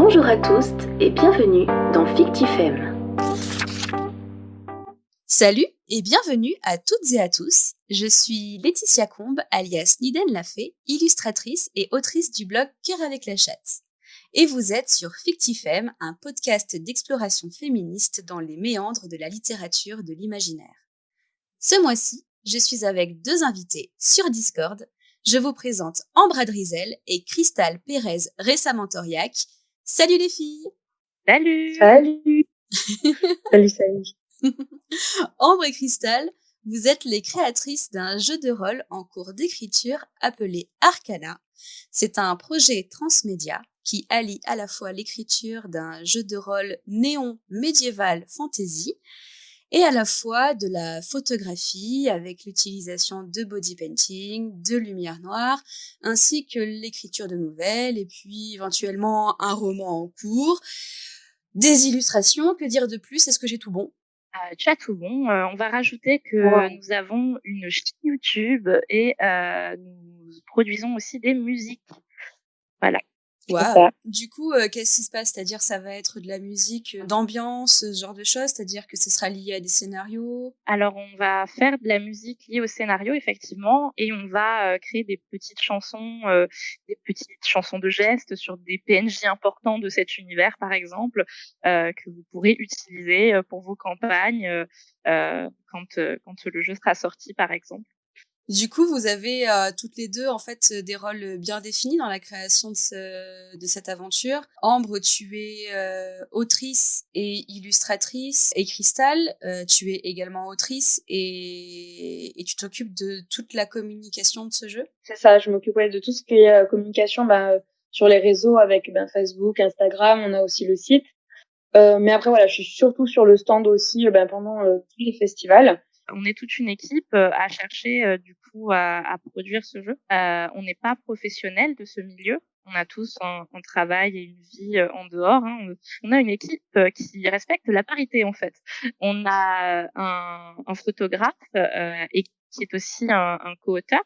Bonjour à tous et bienvenue dans Fictifem. Salut et bienvenue à toutes et à tous. Je suis Laetitia Combe, alias Niden Lafay, illustratrice et autrice du blog Cœur avec la chatte. Et vous êtes sur Fictifem, un podcast d'exploration féministe dans les méandres de la littérature de l'imaginaire. Ce mois-ci, je suis avec deux invités sur Discord. Je vous présente Ambra Drizel et Cristal Pérez récemment Salut les filles. Salut. Salut. Salut, salut. Ambre et Cristal, vous êtes les créatrices d'un jeu de rôle en cours d'écriture appelé Arcana. C'est un projet transmédia qui allie à la fois l'écriture d'un jeu de rôle néon médiéval fantasy et à la fois de la photographie avec l'utilisation de body painting, de lumière noire, ainsi que l'écriture de nouvelles et puis éventuellement un roman en cours, des illustrations, que dire de plus? Est-ce que j'ai tout bon? Euh, tu as tout bon. Euh, on va rajouter que nous avons une chaîne YouTube et euh, nous produisons aussi des musiques. Voilà. Du coup, euh, qu'est-ce qui se passe? C'est-à-dire, ça va être de la musique euh, d'ambiance, ce genre de choses? C'est-à-dire que ce sera lié à des scénarios? Alors, on va faire de la musique liée au scénario, effectivement, et on va euh, créer des petites chansons, des petites chansons de gestes sur des PNJ importants de cet univers, par exemple, que vous pourrez utiliser pour vos campagnes quand, quand le jeu sera sorti, par exemple. Du coup, vous avez euh, toutes les deux en fait des rôles bien définis dans la création de, ce, de cette aventure. Ambre, tu es euh, autrice et illustratrice, et Cristal, euh, tu es également autrice et, et tu t'occupes de toute la communication de ce jeu. C'est ça, je m'occupe de tout ce qui est communication bah, sur les réseaux avec ben, Facebook, Instagram, on a aussi le site. mais après voilà, je suis surtout sur le stand aussi ben, pendant tous les festivals on est toute une équipe à chercher du coup à, à, produire ce jeu. Euh, on n'est pas professionnel de ce milieu. On a tous un, un travail et une vie en dehors. Hein. On a une équipe qui respecte la parité en fait. On a un, un photographe euh, et qui est aussi un, un co-auteur.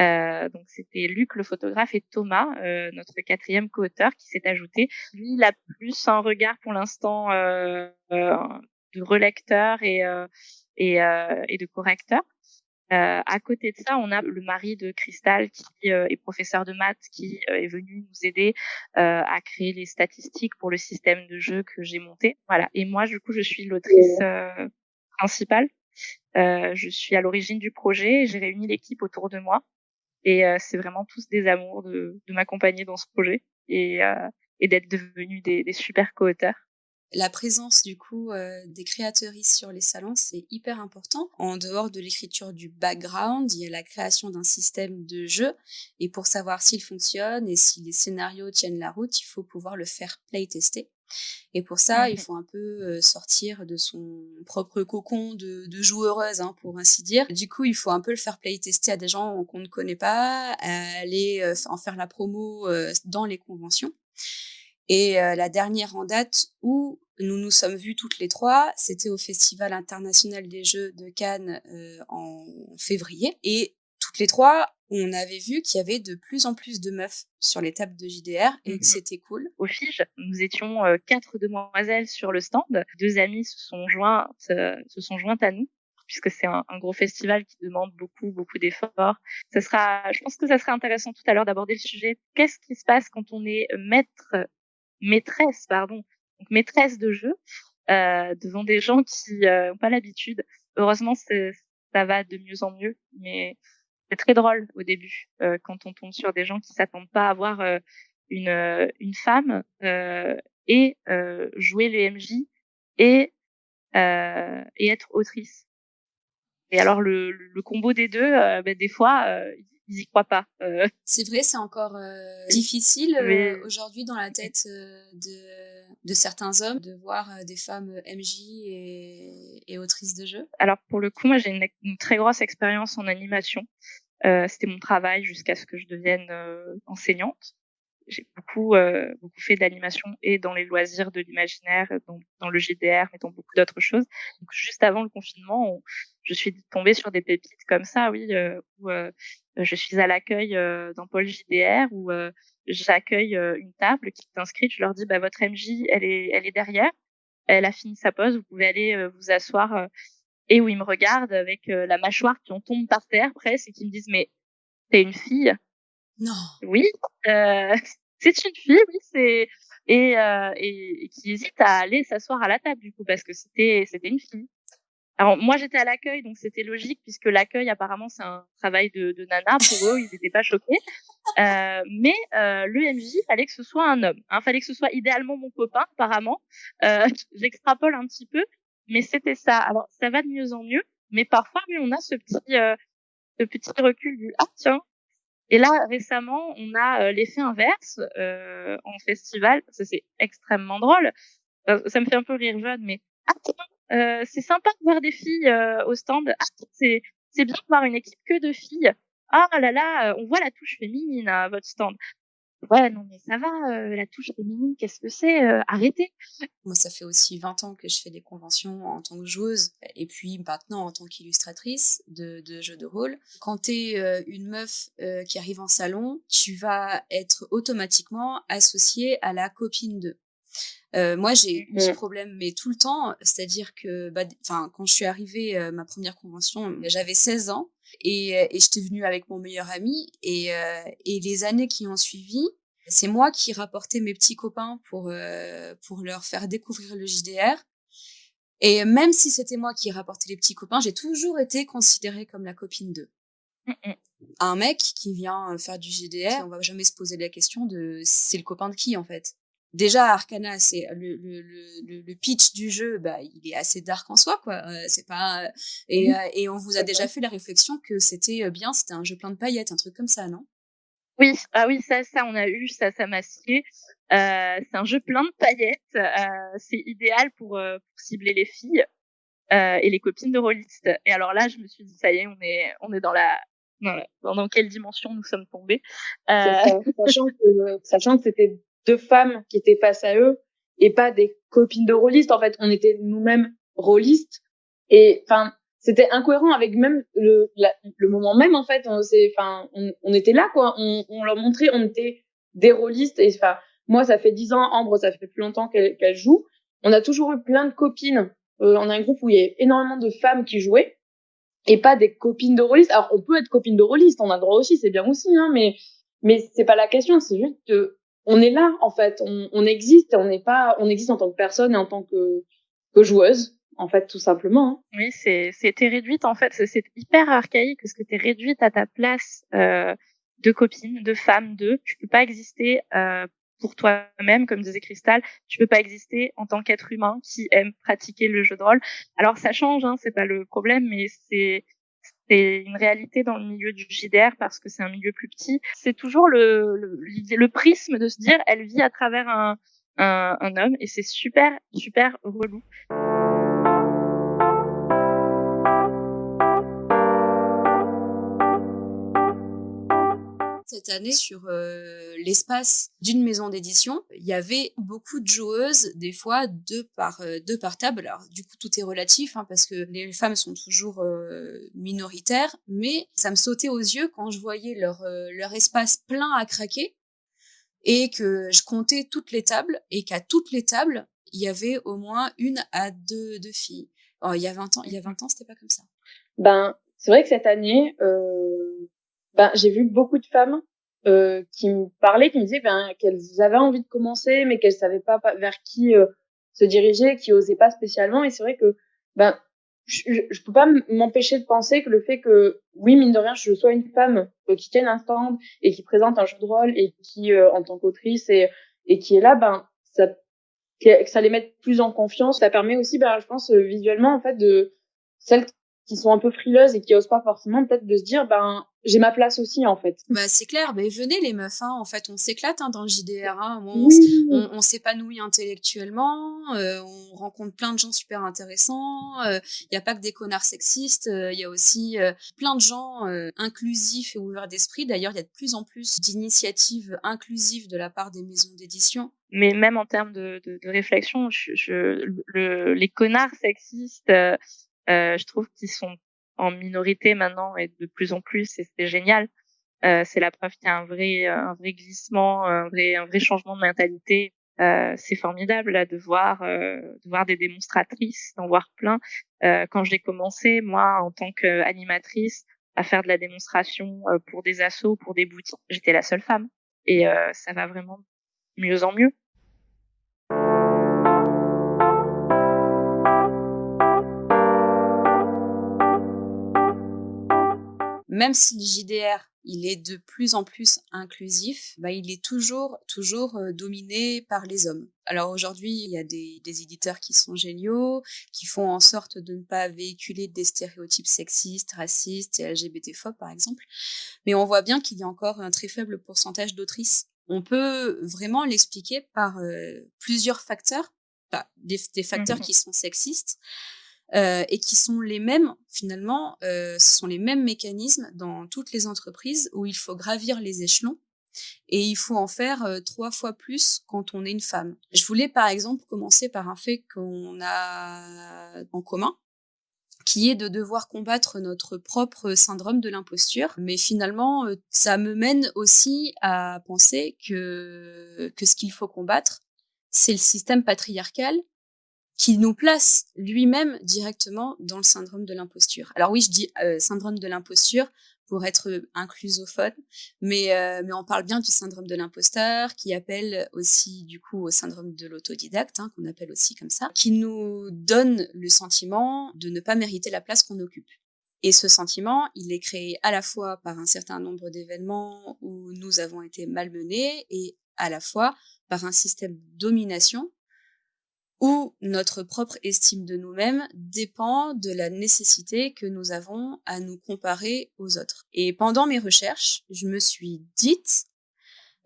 Euh, donc c'était Luc le photographe et Thomas, euh, notre quatrième co-auteur, qui s'est ajouté. Lui, il a plus un regard pour l'instant euh, de relecteur et et, euh, et de correcteur. Euh, à côté de ça, on a le mari de Cristal qui euh, est professeur de maths, qui euh, est venu nous aider euh, à créer les statistiques pour le système de jeu que j'ai monté. Voilà. Et moi, du coup, je suis l'autrice principale. je suis à l'origine du projet. J'ai réuni l'équipe autour de moi, et c'est vraiment tous des amours de, de m'accompagner dans ce projet et, et d'être devenus des, des super co-auteurs la présence du coup euh, des créatrices sur les salons, c'est hyper important. En dehors de l'écriture du background, il y a la création d'un système de jeu et pour savoir s'il fonctionne et si les scénarios tiennent la route, il faut pouvoir le faire playtester. Et pour ça, il mmh faut un peu euh, sortir de son propre cocon de, de joueureuse, hein, pour ainsi dire. Du coup, il faut un peu le faire playtester à des gens qu'on ne connaît pas, aller euh, en faire la promo dans les conventions. Et la dernière en date où nous nous sommes vus toutes les trois, c'était au Festival international des Jeux de Cannes en février. Et toutes les trois, on avait vu qu'il y avait de plus en plus de meufs sur les tables de JDR et que mmh c'était cool. Au Fige, nous étions quatre demoiselles sur le stand. Deux amies se sont jointes, se sont jointes à nous puisque c'est un, un, gros festival qui demande beaucoup, beaucoup d'efforts. Ça sera, je pense que ça serait intéressant tout à l'heure d'aborder le sujet. Qu'est-ce qui se passe quand on est maître maîtresse, pardon, donc maîtresse de jeu euh, devant des gens qui n'ont euh, pas l'habitude. Heureusement, ça va de mieux en mieux, mais c'est très drôle au début euh, quand on tombe sur des gens qui s'attendent pas à voir euh, une, euh, une femme et jouer les MJ et et être autrice. Et alors le, le, combo des deux, ben, des fois, ils y croient pas. Euh. C'est vrai, c'est encore euh, difficile euh, aujourd'hui dans la tête de, de certains hommes de voir des femmes MJ et, autrices de jeux. Alors pour le coup, moi j'ai une, très grosse expérience en animation. C'était mon travail jusqu'à ce que je devienne enseignante j'ai beaucoup euh, beaucoup fait d'animation et dans les loisirs de l'imaginaire, dans, dans, le GDR, mais dans beaucoup d'autres choses. Donc juste avant le confinement, je suis tombée sur des pépites comme ça, oui, euh, où euh, je suis à l'accueil euh, dans Pôle JDR où j'accueille une table qui est inscrite. Je leur dis, bah, votre MJ, elle est, elle est derrière. Elle a fini sa pause. Vous pouvez aller vous asseoir. et où ils me regardent avec la mâchoire qui en tombe par terre presque et qui me disent, mais t'es une fille? Non. Oui, euh, c'est une fille, oui, c'est et, euh, et, et, qui hésite à aller s'asseoir à la table du coup parce que c'était c'était une fille. Alors moi j'étais à l'accueil donc c'était logique puisque l'accueil apparemment c'est un travail de, de nana pour eux ils n'étaient pas choqués. Euh, mais euh, le fallait que ce soit un homme. Hein, fallait que ce soit idéalement mon copain apparemment. Euh, J'extrapole un petit peu mais c'était ça. Alors ça va de mieux en mieux mais parfois oui on a ce petit euh, ce petit recul du ah tiens et là, récemment, on a euh, l'effet inverse euh, en festival. Ça, c'est extrêmement drôle. Euh, ça me fait un peu rire jeune, mais euh, c'est sympa de voir des filles au stand. c'est c'est bien de voir une équipe que de filles. Ah là là, on voit la touche féminine à votre stand. Ouais, non, mais ça va, euh, la touche féminine, qu'est-ce que c'est euh, Arrêtez Moi, ça fait aussi 20 ans que je fais des conventions en tant que joueuse, et puis maintenant en tant qu'illustratrice de, de, jeux de rôle. Quand tu es euh, une meuf qui arrive en salon, tu vas être automatiquement associée à la copine de. Euh, moi, j'ai eu ce problème, mais tout le temps. C'est-à-dire que, bah, enfin, quand je suis arrivée, euh, ma première convention, j'avais 16 ans et, et j'étais venue avec mon meilleur ami. Et, et les années qui ont suivi, c'est moi qui rapportais mes petits copains pour, euh, pour leur faire découvrir le JDR. Et même si c'était moi qui rapportais les petits copains, j'ai toujours été considérée comme la copine d'eux. Un mec qui vient faire du JDR, on va jamais se poser la question de c'est le copain de qui en fait? Déjà Arcana, c'est le, le, le, le, pitch du jeu, bah il est assez dark en soi quoi. Euh, c'est pas et, et on vous a déjà fait la réflexion que c'était bien, c'était un jeu plein de paillettes, un truc comme ça, non? Oui, ah oui, ça, ça, on a eu, ça, ça m'a scié. Euh, c'est un jeu plein de paillettes. Euh, c'est idéal pour, euh, pour, cibler les filles euh, et les copines de rôlistes. Et alors là, je me suis dit, ça y est, on est, on est dans la, dans, dans quelle dimension nous sommes tombés. Euh, sachant que, sachant que c'était deux femmes qui étaient face à eux et pas des copines de rôlistes. En fait, on était nous-mêmes rôlistes. Et enfin, c'était incohérent avec même le, le moment même en fait. On enfin on, on, était là quoi. On, on, leur montrait on était des rôlistes. Et enfin moi ça fait dix ans Ambre ça fait plus longtemps qu'elle qu'elle joue. On a toujours eu plein de copines euh, on a un groupe où il y a énormément de femmes qui jouaient et pas des copines de rôlistes. Alors on peut être copine de rôliste on a le droit aussi c'est bien aussi hein mais mais c'est pas la question. C'est juste que on est là en fait on, on existe on n'est pas on existe en tant que personne et en tant que que joueuse en fait, tout simplement. Hein. Oui, c'est, c'était réduite, en fait, c'est hyper archaïque parce que t'es réduite à ta place euh, de copine, de femme, de. Tu peux pas exister euh, pour toi-même, comme disait Cristal. Tu peux pas exister en tant qu'être humain qui aime pratiquer le jeu de rôle. Alors ça change, hein, c'est pas le problème, mais c'est c'est une réalité dans le milieu du JDR parce que c'est un milieu plus petit. C'est toujours le, le, le prisme de se dire elle vit à travers un, un, un homme et c'est super super relou. Cette année sur euh, l'espace d'une maison d'édition. Il y avait beaucoup de joueuses, des fois deux par euh, deux par table. Alors du coup tout est relatif hein, parce que les femmes sont toujours euh, minoritaires, mais ça me sautait aux yeux quand je voyais leur leur espace plein à craquer et que je comptais toutes les tables et qu'à toutes les tables il y avait au moins une à deux, deux filles. Oh, il y a 20 ans, il y a 20 ans, c'était pas comme ça. Ben, c'est vrai que cette année, ben, j'ai vu beaucoup de femmes euh, qui me parlaient, qui me disaient ben, qu'elles avaient envie de commencer, mais qu'elles savaient pas vers qui euh, se diriger, qui osaient pas spécialement. Et c'est vrai que ben, je, je peux pas m'empêcher de penser que le fait que, oui, mine de rien, je sois une femme euh, qui tienne un stand et qui présente un jeu de rôle et qui, euh, en tant qu'autrice et, et qui est là, ben, ça, que ça les met plus en confiance. Ça permet aussi, ben, je pense, visuellement, en fait, de celles qui sont un peu frileuses et qui osent pas forcément peut-être de se dire ben j'ai ma place aussi en fait. Bah c'est clair, mais venez les meufs, hein, en fait on s'éclate hein, dans le JDR, hein. on, on, s'épanouit intellectuellement, euh, on rencontre plein de gens super intéressants, il euh, n'y a pas que des connards sexistes, il euh, y a aussi plein de gens inclusifs et ouverts d'esprit. D'ailleurs il y a de plus en plus d'initiatives inclusives de la part des maisons d'édition. Mais même en termes de, de, de réflexion, je, je, le, les connards sexistes euh, je trouve qu'ils sont en minorité maintenant et de plus en plus, et c'est génial. c'est la preuve qu'il y a un vrai, un vrai glissement, un vrai, un vrai changement de mentalité. c'est formidable là, de voir, de voir des démonstratrices, d'en voir plein. quand j'ai commencé, moi, en tant qu'animatrice, à faire de la démonstration pour des assos, pour des boutiques, j'étais la seule femme. Et ça va vraiment mieux en mieux. Même si le JDR il est de plus en plus inclusif, bah, il est toujours, toujours euh, dominé par les hommes. Alors aujourd'hui, il y a des, éditeurs qui sont géniaux, qui font en sorte de ne pas véhiculer des stéréotypes sexistes, racistes et LGBTphobes, par exemple. Mais on voit bien qu'il y a encore un très faible pourcentage d'autrices. On peut vraiment l'expliquer par euh, plusieurs facteurs, des, facteurs mmh qui sont sexistes, euh, et qui sont les mêmes, finalement, euh, ce sont les mêmes mécanismes dans toutes les entreprises où il faut gravir les échelons et il faut en faire euh, trois fois plus quand on est une femme. Je voulais par exemple commencer par un fait qu'on a en commun, qui est de devoir combattre notre propre syndrome de l'imposture. Mais finalement, ça me mène aussi à penser que, que ce qu'il faut combattre, c'est le système patriarcal qui nous place lui-même directement dans le syndrome de l'imposture. Alors oui, je dis euh, syndrome de l'imposture pour être inclusophone, mais, euh, mais on parle bien du syndrome de l'imposteur, qui appelle aussi du coup au syndrome de l'autodidacte, hein, qu'on appelle aussi comme ça, qui nous donne le sentiment de ne pas mériter la place qu'on occupe. Et ce sentiment, il est créé à la fois par un certain nombre d'événements où nous avons été malmenés et à la fois par un système de domination où notre propre estime de nous-mêmes dépend de la nécessité que nous avons à nous comparer aux autres. Et pendant mes recherches, je me suis dite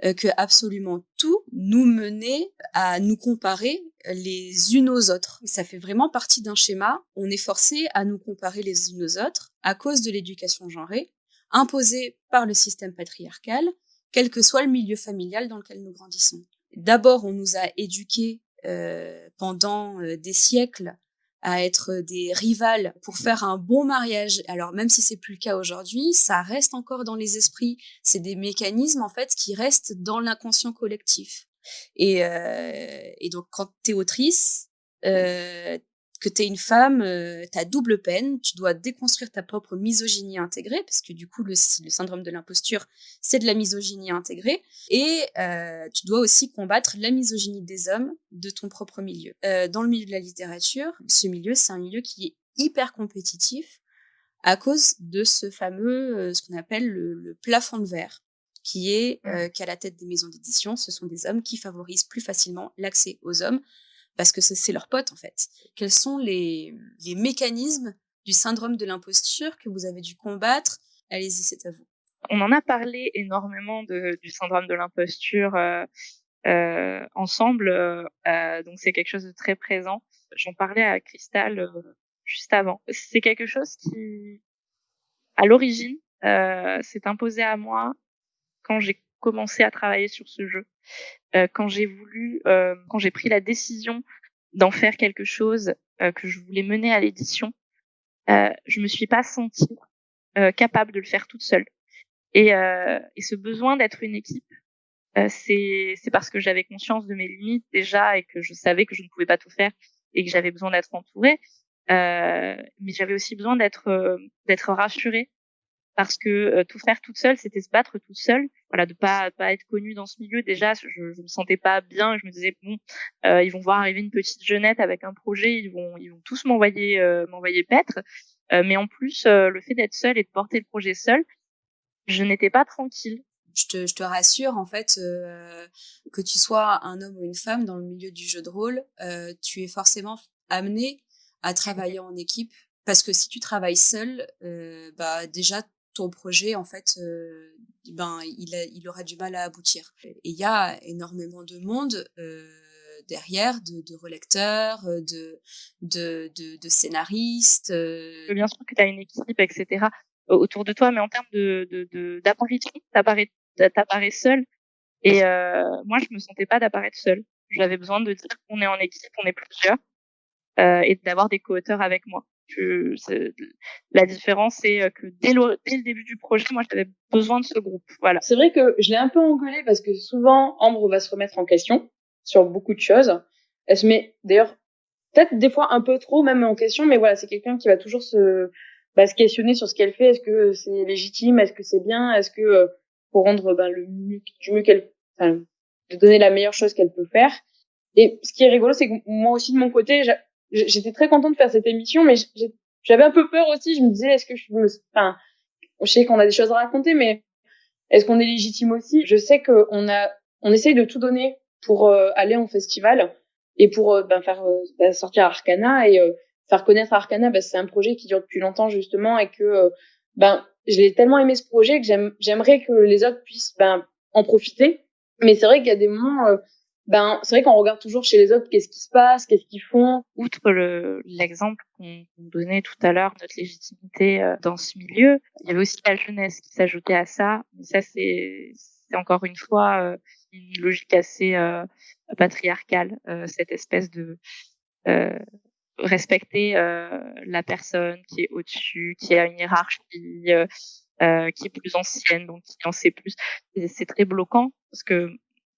euh, que absolument tout nous menait à nous comparer les unes aux autres. Ça fait vraiment partie d'un schéma. On est forcé à nous comparer les unes aux autres à cause de l'éducation genrée, imposée par le système patriarcal, quel que soit le milieu familial dans lequel nous grandissons. D'abord, on nous a éduqués pendant euh, des siècles à être des rivales pour faire un bon mariage. Alors même si c'est plus le cas aujourd'hui, ça reste encore dans les esprits. C'est des mécanismes en fait qui restent dans l'inconscient collectif. Et, euh, et donc quand tu es autrice, euh, que tu es une femme, euh, tu as double peine, tu dois déconstruire ta propre misogynie intégrée, parce que du coup, le, le syndrome de l'imposture, c'est de la misogynie intégrée, et euh, tu dois aussi combattre la misogynie des hommes de ton propre milieu. Euh, dans le milieu de la littérature, ce milieu, c'est un milieu qui est hyper compétitif à cause de ce fameux, euh, ce qu'on appelle le, le, plafond de verre qui est mmh. qu'à la tête des maisons d'édition, ce sont des hommes qui favorisent plus facilement l'accès aux hommes parce que c'est leur pote en fait. Quels sont les, mécanismes du syndrome de l'imposture que vous avez dû combattre? Allez-y, c'est à vous. On en a parlé énormément du syndrome de l'imposture euh, euh, ensemble, euh, donc c'est quelque chose de très présent. J'en parlais à Cristal juste avant. C'est quelque chose qui, à l'origine, s'est imposé à moi quand j'ai commencé à travailler sur ce jeu. Euh, quand j'ai voulu, euh, quand j'ai pris la décision d'en faire quelque chose euh, que je voulais mener à l'édition, euh, je me suis pas sentie capable de le faire toute seule. Et, et ce besoin d'être une équipe, c'est parce que j'avais conscience de mes limites déjà et que je savais que je ne pouvais pas tout faire et que j'avais besoin d'être entourée. mais j'avais aussi besoin d'être d'être rassurée parce que euh, tout faire toute seule, c'était se battre toute seule. Voilà, de pas pas être connue dans ce milieu. Déjà, je, je me sentais pas bien. Je me disais bon, euh, ils vont voir arriver une petite jeunette avec un projet, ils vont ils vont tous m'envoyer euh, m'envoyer paître. mais en plus, le fait d'être seule et de porter le projet seule, je n'étais pas tranquille. Je te, je te rassure en fait que tu sois un homme ou une femme dans le milieu du jeu de rôle, tu es forcément amené à travailler en équipe parce que si tu travailles seul, bah déjà projet, en fait, euh, ben, il, aura du mal à aboutir. Et il y a énormément de monde euh, derrière, de, de relecteurs, euh, de, de, de, de scénaristes. Bien sûr que tu as une équipe, etc. autour de toi, mais en termes de d'apparition, t'apparais t'apparais seul. Et moi, je me sentais pas d'apparaître seul. J'avais besoin de dire qu'on est en équipe, on est plusieurs, et d'avoir des co-auteurs avec moi. Que la différence, c'est que dès le, dès le début du projet, moi, j'avais besoin de ce groupe. Voilà. C'est vrai que je l'ai un peu engueulé parce que souvent, Ambre va se remettre en question sur beaucoup de choses. Elle se met, d'ailleurs, peut-être des fois un peu trop même en question, mais voilà, c'est quelqu'un qui va toujours se, bah, se questionner sur ce qu'elle fait. Est-ce que c'est légitime? Est-ce que c'est bien? Est-ce que euh, pour rendre ben, le mieux, du mieux qu'elle, enfin, de donner la meilleure chose qu'elle peut faire? Et ce qui est rigolo, c'est que moi aussi de mon côté, j'étais très contente de faire cette émission, mais j'avais un peu peur aussi. Je me disais, est-ce que je me, enfin, je sais qu'on a des choses à raconter, mais est-ce qu'on est légitime aussi? Je sais qu'on a, on essaye de tout donner pour euh, aller en festival et pour euh, ben, faire euh, ben, sortir Arcana et faire connaître Arcana. Ben, c'est un projet qui dure depuis longtemps justement et que ben je l'ai tellement aimé ce projet que j'aimerais que les autres puissent ben en profiter. Mais c'est vrai qu'il y a des moments ben c'est vrai qu'on regarde toujours chez les autres qu'est-ce qui se passe, qu'est-ce qu'ils font. Outre le l'exemple qu'on donnait tout à l'heure, notre légitimité euh, dans ce milieu, il y avait aussi la jeunesse qui s'ajoutait à ça. Mais ça c'est encore une fois euh, une logique assez euh, patriarcale, cette espèce de respecter la personne qui est au-dessus, qui a une hiérarchie, euh, qui est plus ancienne, donc qui en sait plus. C'est très bloquant parce que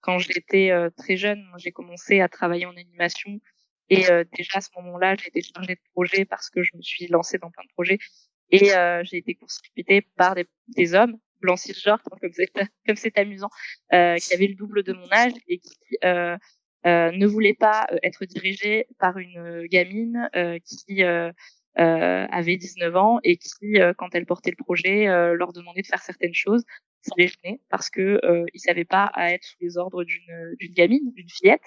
quand j'étais euh, très jeune, j'ai commencé à travailler en animation. Et euh, déjà à ce moment-là, j'ai été chargée de projet parce que je me suis lancée dans plein de projets. Et euh, j'ai été consultée par des, des hommes blancs cisgenres, comme c'est comme c'est amusant, qui avaient le double de mon âge et qui ne voulaient pas être dirigés par une gamine qui avait 19 ans et qui, quand elle portait le projet, leur demandait de faire certaines choses ça les gênait parce que euh, ils savaient pas à être sous les ordres d'une d'une gamine, d'une fillette.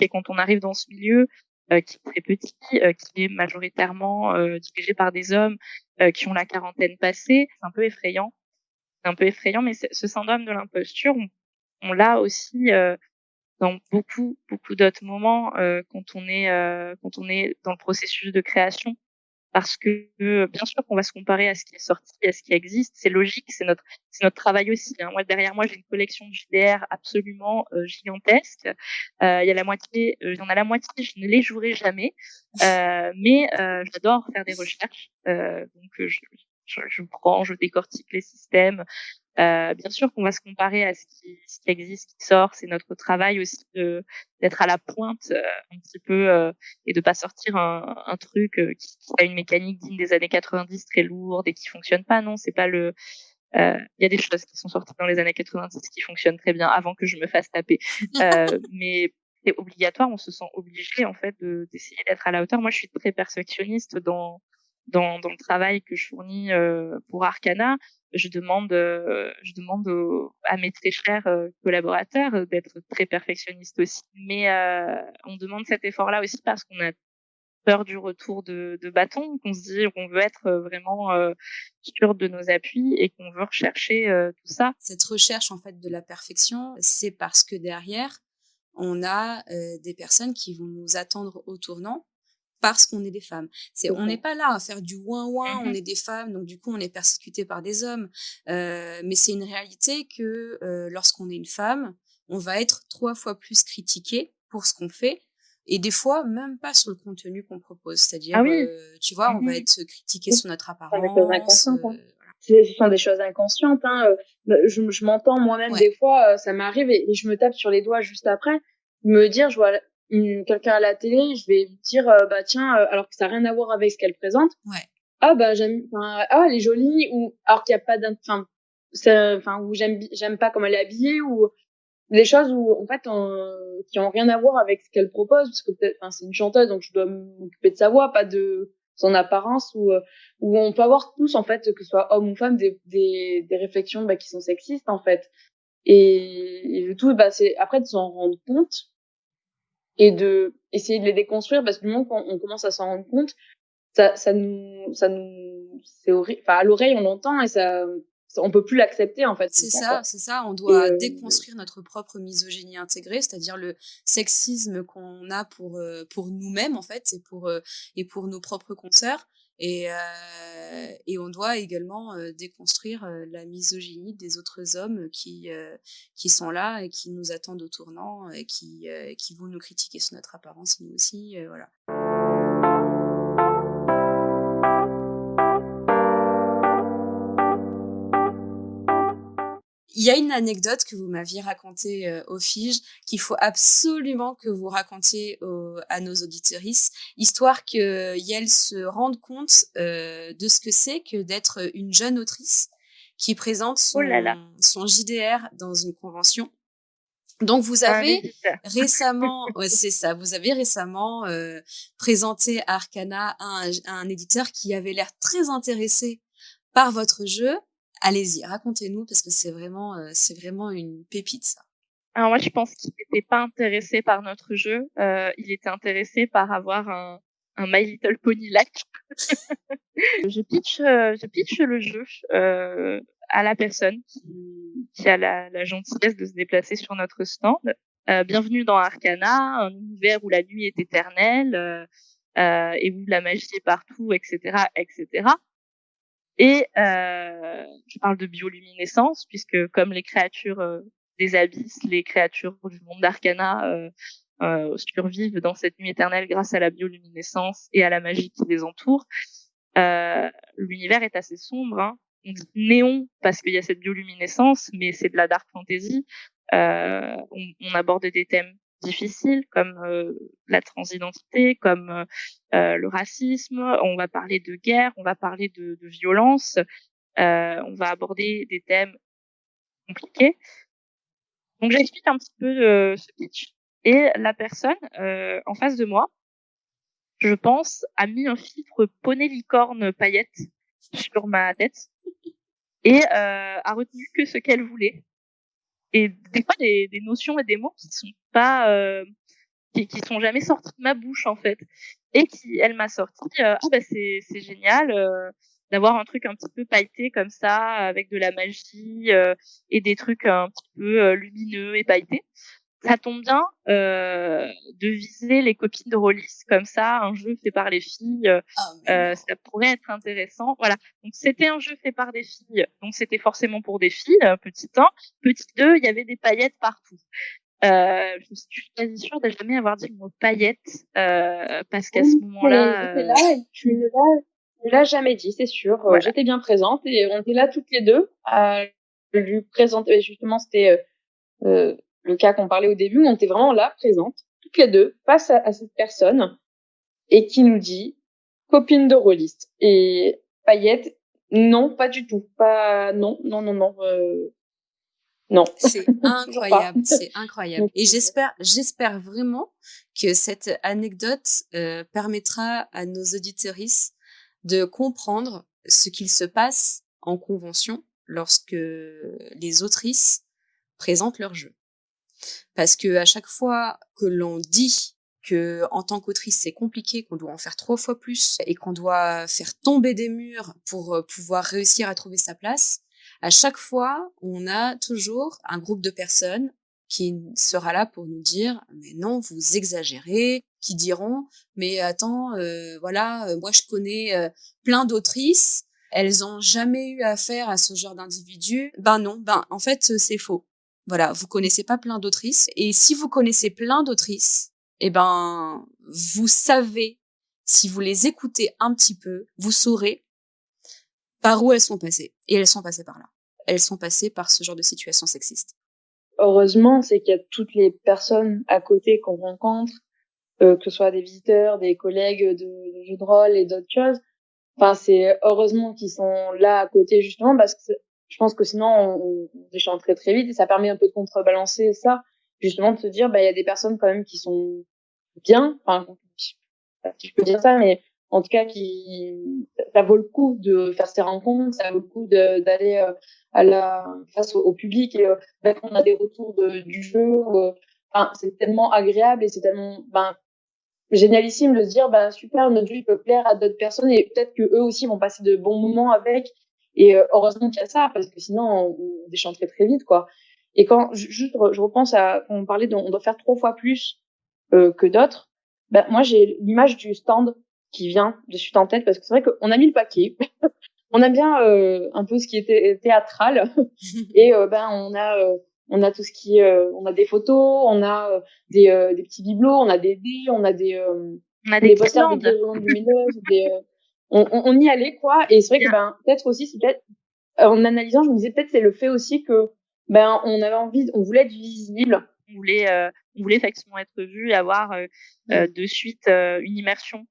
Et quand on arrive dans ce milieu euh, qui est très petit, euh, qui est majoritairement euh, dirigé par des hommes euh, qui ont la quarantaine passée, c'est un peu effrayant. C'est un peu effrayant, mais ce syndrome de l'imposture, on, on l'a aussi dans beaucoup beaucoup d'autres moments quand on est quand on est dans le processus de création parce que bien sûr qu'on va se comparer à ce qui est sorti, à ce qui existe, c'est logique, c'est notre c'est notre travail aussi. Hein. Moi derrière moi j'ai une collection de JDR absolument euh, gigantesque. Euh, il y a la moitié, euh, il y en a la moitié, je ne les jouerai jamais, euh, mais j'adore faire des recherches, donc je, je, je, prends, je décortique les systèmes, euh, bien sûr qu'on va se comparer à ce qui, ce qui existe, qui sort. C'est notre travail aussi d'être à la pointe euh, un petit peu euh, et de pas sortir un, un truc euh, qui, a une mécanique digne des années 90 très lourde et qui fonctionne pas. Non, c'est pas le. Il y a des choses qui sont sorties dans les années 90 qui fonctionnent très bien avant que je me fasse taper. mais c'est obligatoire, on se sent obligé en fait d'essayer d'être à la hauteur. Moi, je suis très perfectionniste dans dans, dans le travail que je fournis pour Arcana je demande, euh, je demande à mes très chers euh, collaborateurs euh, d'être très perfectionnistes aussi. Mais on demande cet effort-là aussi parce qu'on a peur du retour de, de bâton, qu'on se dit qu'on veut être vraiment sûr de nos appuis et qu'on veut rechercher tout ça. Cette recherche en fait de la perfection, c'est parce que derrière, on a des personnes qui vont nous attendre au tournant parce qu'on est des femmes. C'est, on n'est pas là à faire du ouin ouin, on mmh est des femmes, donc du coup on est persécuté par des hommes. Euh, mais c'est une réalité que euh, lorsqu'on est une femme, on va être trois fois plus critiqué pour ce qu'on fait. Et des fois, même pas sur le contenu qu'on propose. C'est-à-dire, ah euh, tu vois, on va mmh être critiqué sur notre apparence. Hein. Ce sont des choses inconscientes. Hein. Bah, je, je m'entends moi-même des fois, ça m'arrive et, et, je me tape sur les doigts juste après, me dire, je vois quelqu'un à la télé, je vais dire euh, bah tiens, euh, alors que ça n'a rien à voir avec ce qu'elle présente. Ouais. Ah bah j'aime, ah elle est jolie ou alors qu'il n'y a pas d'un, enfin, enfin où j'aime j'aime pas comment elle est habillée ou des choses où en fait qui ont rien à voir avec ce qu'elle propose parce que peut-être, enfin c'est une chanteuse donc je dois m'occuper de sa voix, pas de son apparence ou où on peut avoir tous en fait que ce soit homme ou femme des des, des réflexions bah, qui sont sexistes en fait et, et le tout bah c'est après de s'en rendre compte et de essayer de les déconstruire parce que du moment qu'on on commence à s'en rendre compte, ça, ça nous, ça nous, c'est horrible. Enfin, à l'oreille, on l'entend et ça, on peut plus l'accepter en fait. C'est ça, c'est ça. On doit euh, déconstruire notre propre misogynie intégrée, c'est-à-dire le sexisme qu'on a pour euh, pour nous-mêmes en fait, et pour euh, et pour nos propres consoeurs. Et, euh, et on doit également déconstruire la misogynie des autres hommes qui, qui sont là et qui nous attendent au tournant et qui, qui vont nous critiquer sur notre apparence, nous aussi. voilà. Il y a une anecdote que vous m'aviez racontée euh, au FIGE qu'il faut absolument que vous racontiez à nos auditrices, histoire qu'elles se rendent compte euh, de ce que c'est que d'être une jeune autrice qui présente son, oh son JDR dans une convention. Donc vous avez récemment, ouais, c'est ça, vous avez récemment euh, présenté à Arcana un, un éditeur qui avait l'air très intéressé par votre jeu allez-y, racontez-nous parce que c'est vraiment, euh, c'est vraiment une pépite ça. Alors moi, je pense qu'il n'était pas intéressé par notre jeu. Euh, il était intéressé par avoir un, un My Little Pony like. je pitch, euh, je pitch le jeu euh, à la personne qui, qui a la, la, gentillesse de se déplacer sur notre stand. Euh, bienvenue dans Arcana, un univers où la nuit est éternelle euh, et où la magie est partout, etc., etc. Et euh, je parle de bioluminescence, puisque comme les créatures euh, des abysses, les créatures du monde d'Arcana euh, euh, survivent dans cette nuit éternelle grâce à la bioluminescence et à la magie qui les entoure. L'univers est assez sombre. Hein. On dit néon parce qu'il y a cette bioluminescence, mais c'est de la dark fantasy. On aborde des thèmes difficiles comme euh, la transidentité, comme euh, euh, le racisme. On va parler de guerre, on va parler de, de violence. on va aborder des thèmes compliqués. Donc j'explique un petit peu ce pitch. Et la personne en face de moi, je pense, a mis un filtre poney licorne paillette sur ma tête et euh, a retenu que ce qu'elle voulait et des fois des, des, notions et des mots qui sont pas euh, qui, qui sont jamais sortis de ma bouche en fait. Et qui elle m'a sorti euh, ah bah c'est c'est génial euh, d'avoir un truc un petit peu pailleté comme ça avec de la magie euh, et des trucs un petit peu lumineux et pailletés ça tombe bien euh, de viser les copines de Rollis comme ça, un jeu fait par les filles, ah, euh, ça pourrait être intéressant. Voilà, donc c'était un jeu fait par des filles, donc c'était forcément pour des filles, petit 1. Petit 2, il y avait des paillettes partout. Euh, je suis quasi sûre de jamais avoir dit le mot paillettes, euh, parce qu'à ce moment-là... Euh... Là, tu ne l'as jamais dit, c'est sûr. Voilà. J'étais bien présente et on était là toutes les deux à lui présenter. Justement, c'était... Euh, le cas qu'on parlait au début, on était vraiment là, présente, toutes les deux, face à, à cette personne, et qui nous dit copine de rôliste. Et Payette, non, pas du tout. Pas, non, non, non, non, euh, non. C'est incroyable, c'est incroyable. Et j'espère, j'espère vraiment que cette anecdote euh, permettra à nos auditorices de comprendre ce qu'il se passe en convention lorsque les autrices présentent leur jeu. Parce que à chaque fois que l'on dit que en tant qu'autrice c'est compliqué, qu'on doit en faire trois fois plus et qu'on doit faire tomber des murs pour euh, pouvoir réussir à trouver sa place, à chaque fois on a toujours un groupe de personnes qui sera là pour nous dire mais non vous exagérez, qui diront mais attends euh, voilà euh, moi je connais plein d'autrices elles ont jamais eu affaire à ce genre d'individu. Ben non, ben en fait c'est faux. Voilà, vous connaissez pas plein d'autrices. Et si vous connaissez plein d'autrices, eh ben, vous savez, si vous les écoutez un petit peu, vous saurez par où elles sont passées. Et elles sont passées par là. Elles sont passées par ce genre de situation sexiste. Heureusement, c'est qu'il y a toutes les personnes à côté qu'on rencontre, euh, que ce soit des visiteurs, des collègues de, de jeux de rôle et d'autres choses. Enfin, c'est heureusement qu'ils sont là à côté justement parce que je pense que sinon on, on déchante très très vite et ça permet un peu de contrebalancer ça. Justement de se dire bah il y a des personnes quand même qui sont bien enfin si je peux dire ça mais en tout cas qui ça vaut le coup de faire ces rencontres ça vaut le coup d'aller euh, à la face au, au public et ben, on a des retours de, du jeu euh, enfin c'est tellement agréable et c'est tellement ben génialissime de se dire ben super notre jeu peut plaire à d'autres personnes et peut-être que eux aussi vont passer de bons moments avec et euh, heureusement qu'il y a ça, parce que sinon, on, on déchante très vite, quoi. Et quand juste, je repense à quand on parlait on doit faire trois fois plus euh, que d'autres. Ben moi, j'ai l'image du stand qui vient de suite en tête parce que c'est vrai qu'on a mis le paquet. on a bien euh, un peu ce qui était théâtral et euh, ben on a euh, on a tout ce qui euh, on a des photos, on a des, des petits bibelots, on a des dés, on a des on a des, des posters, des lumineuses, des on, on, y allait quoi et c'est vrai que ben peut-être aussi c'est peut-être en analysant je me disais peut-être c'est le fait aussi que Ben, on avait envie, on voulait être visible. On voulait, euh, on voulait effectivement être vu et avoir euh, euh, de suite une immersion.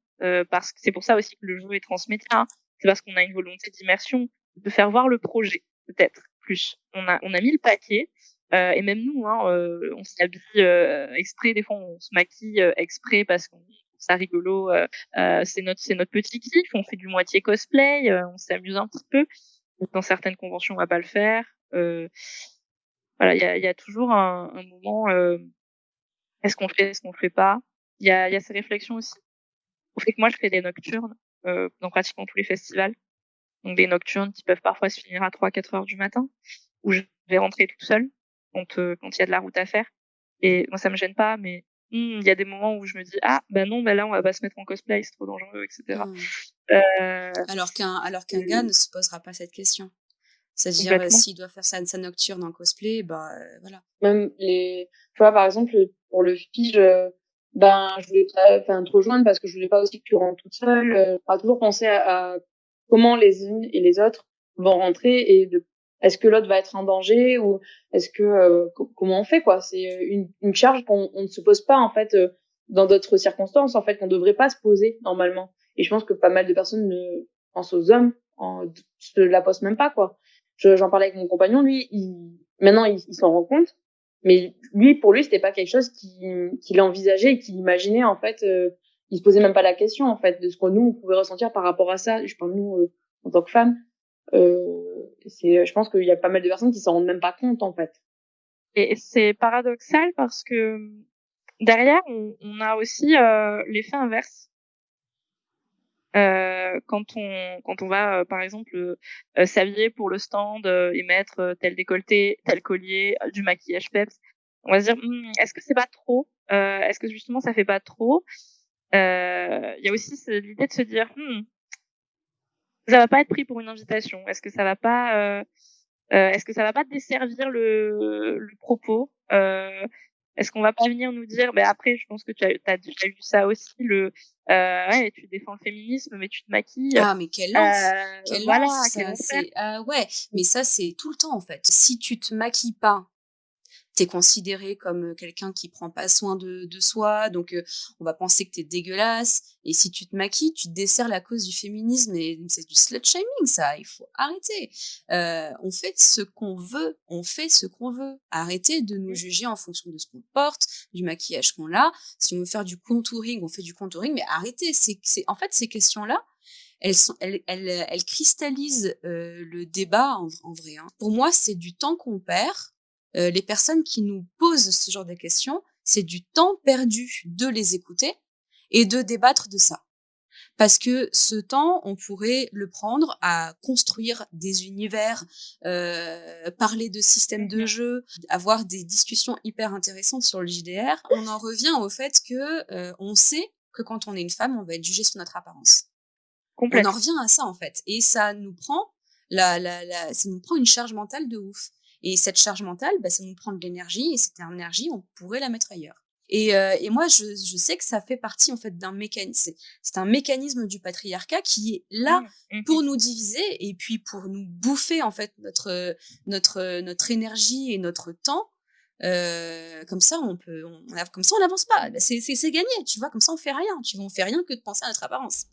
parce que c'est pour ça aussi que le jeu est transmédia. Hein. C'est parce qu'on a une volonté d'immersion, de faire voir le projet, peut-être plus. On a, on a mis le paquet. et même nous, hein, on s'habille exprès. Des fois, on se maquille exprès parce qu'on ça rigolo. c'est notre, c'est notre petit kiff. On fait du moitié cosplay. on s'amuse un petit peu. Dans certaines conventions, on va pas le faire. Euh, voilà, il y a, y a, toujours un, un moment. Euh, est-ce qu'on fait, est-ce qu'on fait pas? Il y a, y a ces réflexions aussi. Au fait que moi, je fais des nocturnes euh, dans pratiquement tous les festivals. Donc des nocturnes qui peuvent parfois se finir à 3-4 heures du matin, où je vais rentrer toute seule quand euh, quand il y a de la route à faire. Et moi, ça me gêne pas, mais il y a des moments où je me dis ah ben non, ben là on va pas se mettre en cosplay, c'est trop dangereux, etc. Mmh. Euh... Alors qu'un alors qu'un gars ne se posera pas cette question. C'est-à-dire, euh, s'il doit faire sa, sa nocturne en cosplay, bah euh, voilà. Même les, tu vois, par exemple, pour le fige, ben, je voulais pas, enfin, trop joindre parce que je voulais pas aussi que tu rentres toute seule. Euh, pas toujours penser à, comment les unes et les autres vont rentrer et de, est-ce que l'autre va être en danger ou est-ce que, comment on fait, quoi? C'est une, une charge qu'on on ne se pose pas, en fait, dans d'autres circonstances, en fait, qu'on devrait pas se poser normalement. Et je pense que pas mal de personnes ne pensent aux hommes, en, se la posent même pas, quoi j'en parlais avec mon compagnon, lui, il, maintenant il, s'en rend compte, mais lui, pour lui, c'était pas quelque chose qu'il qu'il envisageait qu'il imaginait en fait. Euh, il se posait même pas la question en fait de ce que nous on pouvait ressentir par rapport à ça. Je parle nous euh, en tant que femmes. Euh, c'est, je pense qu'il y a pas mal de personnes qui s'en rendent même pas compte en fait. Et c'est paradoxal parce que derrière, on, a aussi euh, l'effet inverse. Euh, quand on quand on va euh, par exemple euh, s'habiller pour le stand et mettre tel décolleté, tel collier, du maquillage peps, on va se dire «Hum, est-ce que c'est pas trop Est-ce que justement ça fait pas trop? Il y a aussi l'idée de se dire «Hum, ça va pas être pris pour une invitation. Est-ce que ça va pas Est-ce que ça va pas desservir le, le propos est-ce qu'on va pas venir nous dire, ben après, je pense que tu as, as déjà eu ça aussi, le, euh, ouais, tu défends le féminisme, mais tu te maquilles. Ah, mais quelle lance, euh, quelle voilà, lance, ça, euh, ouais, mais ça c'est tout le temps en fait. Si tu te maquilles pas t'es considéré comme quelqu'un qui prend pas soin de, de soi, donc euh, on va penser que t'es dégueulasse. Et si tu te maquilles, tu te desserres la cause du féminisme et c'est du slut shaming, ça. Il faut arrêter. Euh, on fait ce qu'on veut, on fait ce qu'on veut. Arrêtez de nous juger en fonction de ce qu'on porte, du maquillage qu'on a. Si on veut faire du contouring, on fait du contouring, mais arrêtez. C'est, c'est en fait ces questions-là. Elles, sont, elles, elles, elles cristallisent euh, le débat en, en vrai. Hein. Pour moi, c'est du temps qu'on perd euh, les personnes qui nous posent ce genre de questions, c'est du temps perdu de les écouter et de débattre de ça. Parce que ce temps, on pourrait le prendre à construire des univers, euh, parler de systèmes de jeu, avoir des discussions hyper intéressantes sur le JDR. On en revient au fait que euh, on sait que quand on est une femme, on va être jugé sur notre apparence. On en revient à ça en fait, et ça nous prend la, la, la, ça nous prend une charge mentale de ouf. Et cette charge mentale, bah, ça nous prend de l'énergie, et cette énergie, on pourrait la mettre ailleurs. Et, euh, et moi, je, je, sais que ça fait partie en fait d'un mécanisme. C'est un mécanisme du patriarcat qui est là mmh, mmh. pour nous diviser et puis pour nous bouffer en fait notre notre notre énergie et notre temps. Euh, comme ça, on peut, on, comme ça, on n'avance pas. Bah, c'est gagné, tu vois. Comme ça, on fait rien. Tu vois, on fait rien que de penser à notre apparence.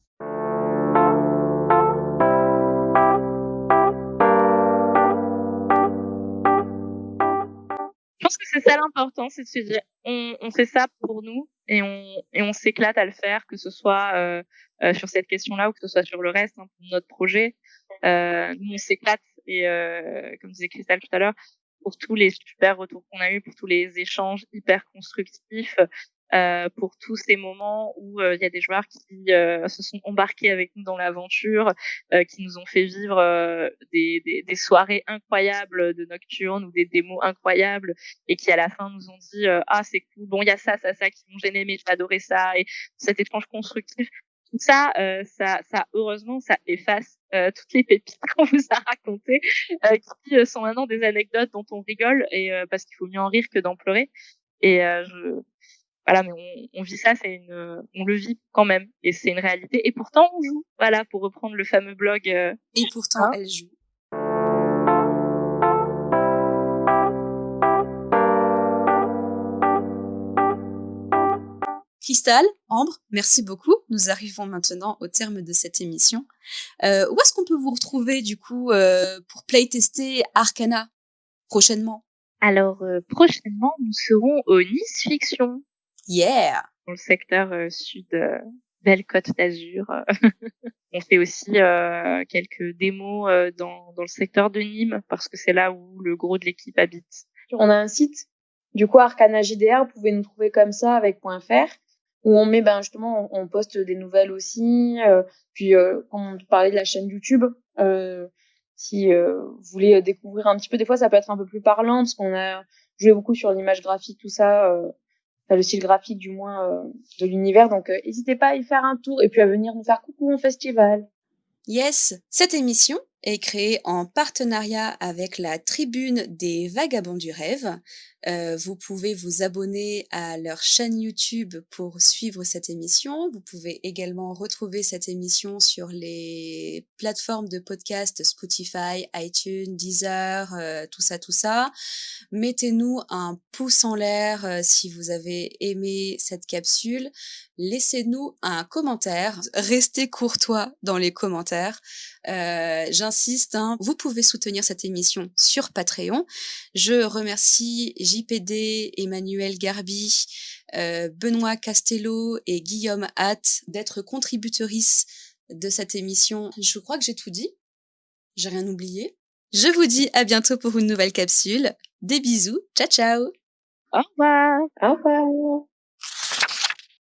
Pense que c'est ça l'important, c'est de se dire on, on, fait ça pour nous et on, et on s'éclate à le faire, que ce soit euh, euh, sur cette question-là ou que ce soit sur le reste, hein, pour notre projet. Euh, nous, on s'éclate et euh, comme disait Christelle tout à l'heure, pour tous les super retours qu'on a eu, pour tous les échanges hyper constructifs, euh, pour tous ces moments où euh, il y a des joueurs qui euh, se sont embarqués avec nous dans l'aventure, qui nous ont fait vivre des, des, des, soirées incroyables de nocturne ou des démos incroyables et qui à la fin nous ont dit ah c'est cool, bon il y a ça, ça, ça qui m'ont gêné mais j'ai adoré ça et cet échange constructif. Tout ça, ça, ça, heureusement, ça efface toutes les pépites qu'on vous a racontées, qui sont maintenant des anecdotes dont on rigole et parce qu'il faut mieux en rire que d'en pleurer. Et je, voilà, mais on, vit ça, on le vit quand même, et c'est une réalité. Et pourtant, on joue. Voilà, pour reprendre le fameux blog. Euh, et pourtant, hein. elle joue. Cristal, Ambre, merci beaucoup. Nous arrivons maintenant au terme de cette émission. Euh, où est-ce qu'on peut vous retrouver du coup euh, pour playtester Arcana prochainement? Alors prochainement, nous serons au Nice Fiction Yeah Dans le secteur euh, sud, euh, belle côte d'Azur. On fait aussi quelques démos dans, dans le secteur de Nîmes parce que c'est là où le gros de l'équipe habite. On a un site, du coup Arcana JDR, vous pouvez nous trouver comme ça avec .fr où on met ben justement on, poste des nouvelles aussi euh, puis euh, quand on parlait de la chaîne YouTube euh, si euh, vous voulez découvrir un petit peu des fois ça peut être un peu plus parlant parce qu'on a joué beaucoup sur l'image graphique tout ça euh, le style graphique du moins de l'univers. Donc n'hésitez pas à y faire un tour et puis à venir nous faire coucou au festival. Yes, cette émission est créée en partenariat avec la Tribune des Vagabonds du Rêve. Euh, vous pouvez vous abonner à leur chaîne YouTube pour suivre cette émission. Vous pouvez également retrouver cette émission sur les plateformes de podcast Spotify, iTunes, Deezer, euh, tout ça, tout ça. Mettez-nous un pouce en l'air euh, si vous avez aimé cette capsule. Laissez-nous un commentaire. Restez courtois dans les commentaires. Euh, j'insiste, hein, vous pouvez soutenir cette émission sur Patreon. Je remercie JPD, Emmanuel Garbi, euh, Benoît Castello et Guillaume Hatt d'être contributrices de cette émission. Je crois que j'ai tout dit. J'ai rien oublié. Je vous dis à bientôt pour une nouvelle capsule. Des bisous. Ciao, ciao. Au revoir. Au revoir.